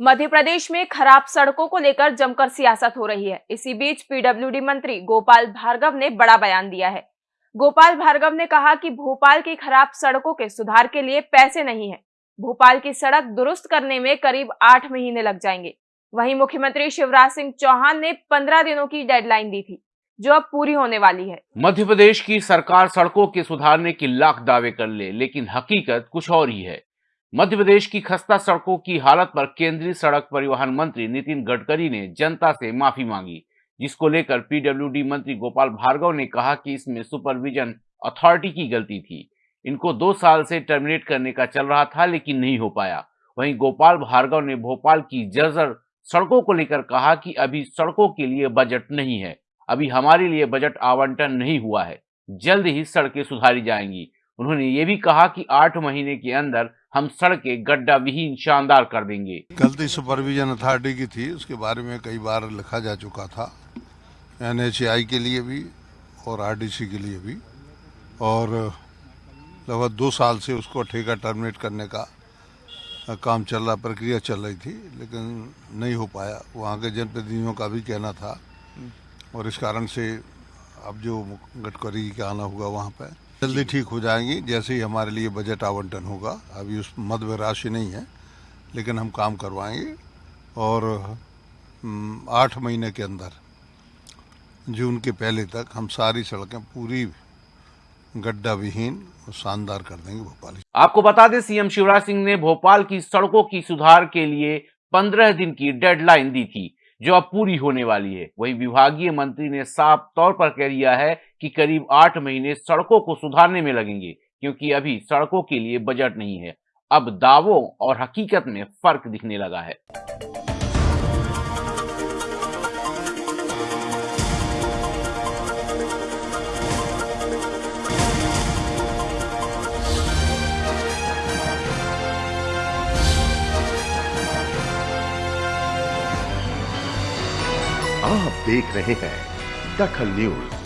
मध्य प्रदेश में खराब सड़कों को लेकर जमकर सियासत हो रही है। इसी बीच पीडब्ल्यूडी मंत्री गोपाल भार्गव ने बड़ा बयान दिया है। गोपाल भार्गव ने कहा कि भोपाल की खराब सड़कों के सुधार के लिए पैसे नहीं है। भोपाल की सड़क दुरुस्त करने में करीब आठ महीने लग जाएँगे। वहीं मुख्यमंत्री शिवराज सिंह चौहान ने पंद्रह दिनों की डेडलाइन दी थी, जो अब पूरी होने वाली है। मध्य प्रदेश की सरकार सड़कों के सुधारने की लाख दावे कर ले, लेकिन हकीकत कुछ और ही है। मध्य प्रदेश की खस्ता सड़कों की हालत पर केंद्रीय सड़क परिवहन मंत्री नितिन गडकरी ने जनता से माफ़ी मांगी, जिसको लेकर पीडब्ल्यूडी मंत्री गोपाल भार्गव ने कहा कि इसमें सुपरविजन अथॉरिटी की गलती थी। इनको दो साल से टर्मिनेट करने का चल रहा था, लेकिन नहीं हो पाया। वहीं गोपाल भार्गव ने भोपाल की जर्जर सड़कों को लेकर कहा कि अभी सड़कों के लिए बजट नहीं है। अभी हमारे लिए बजट आवंटन नहीं हुआ है। जल्द ही सड़कें सुधारी जाएँगी। उन्होंने ये भी कहा कि आठ महीने के अंदर हम सड़कें गड्ढा विहीन शानदार कर देंगे। गलती सुपरविजन अथॉरिटी की थी उसके बारे में कई बार लिखा जा चुका था एन के लिए भी और आरडीसी के लिए भी। और लगभग दो साल से उसको ठेका टर्मिनेट करने का काम चल रहा प्रक्रिया चल रही थी लेकिन नहीं हो पाया। वहाँ के जनप्रतिनिधियों का भी कहना था। और इस कारण से अब जो गडकरी का आना होगा वहाँ पे जल्दी ठीक हो जाएँगी जैसे ही हमारे लिए बजट आवंटन होगा। अभी उस मध्य राशि नहीं है लेकिन हम काम करवाएँगे। और आठ महीने के अंदर जून के पहले तक हम सारी सड़कें पूरी गड्ढा विहीन और शानदार कर देंगे भोपाल। आपको बता दें सीएम शिवराज सिंह ने भोपाल की सड़कों की सुधार के लिए पंद्रह दिन की डेडलाइन दी थी। जो अब पूरी होने वाली है। वही विभागीय मंत्री ने साफ़ तौर पर कह दिया है कि करीब आठ महीने सड़कों को सुधारने में लगेंगे, क्योंकि अभी सड़कों के लिए बजट नहीं है। अब दावों और हकीकत में फ़र्क दिखने लगा है। आप देख रहे हैं दखल न्यूज़।